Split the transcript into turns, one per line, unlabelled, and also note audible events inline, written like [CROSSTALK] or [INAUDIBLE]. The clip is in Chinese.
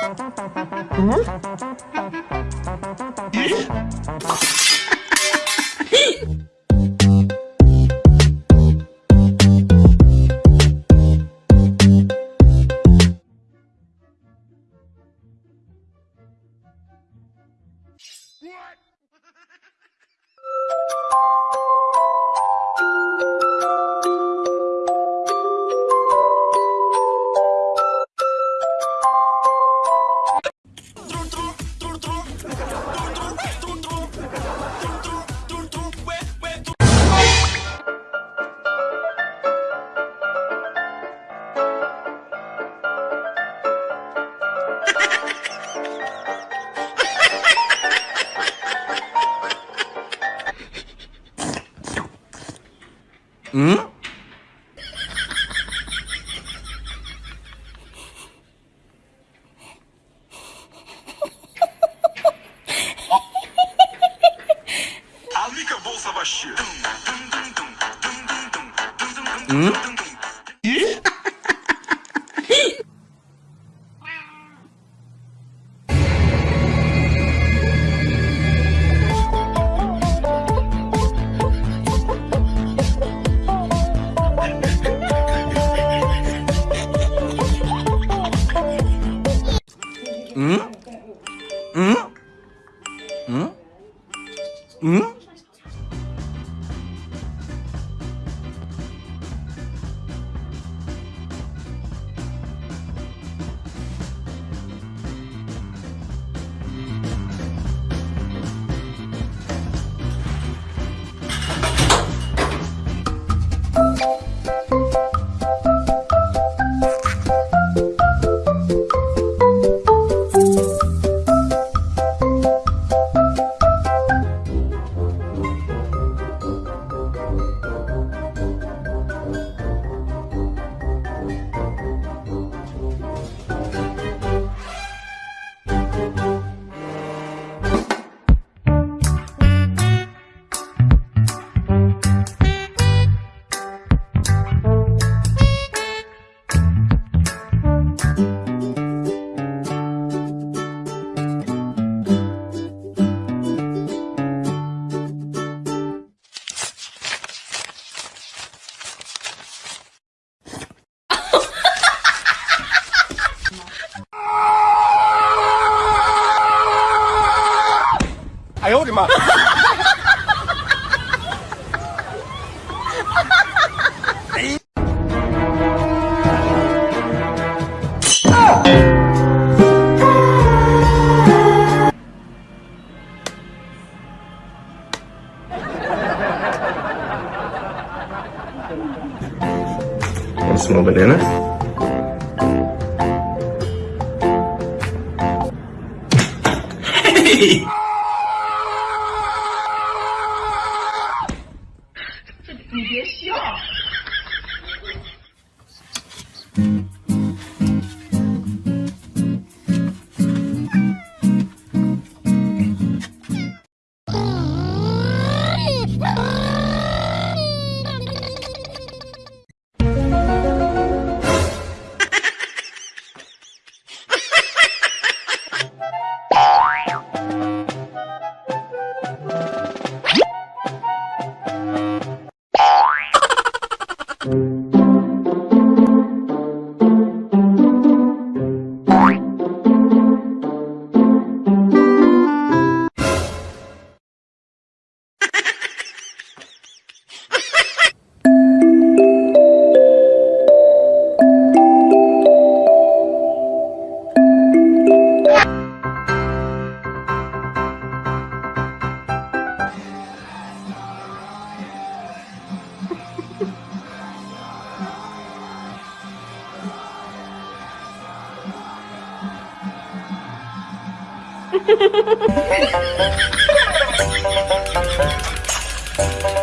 What? [LAUGHS] Hum? Amiga Bolsa Baixia. Hum? Hmm? 哈哈哈哈哈！哎！啊！啊！要小 banana？嘿嘿！Mm-hmm. Thank you.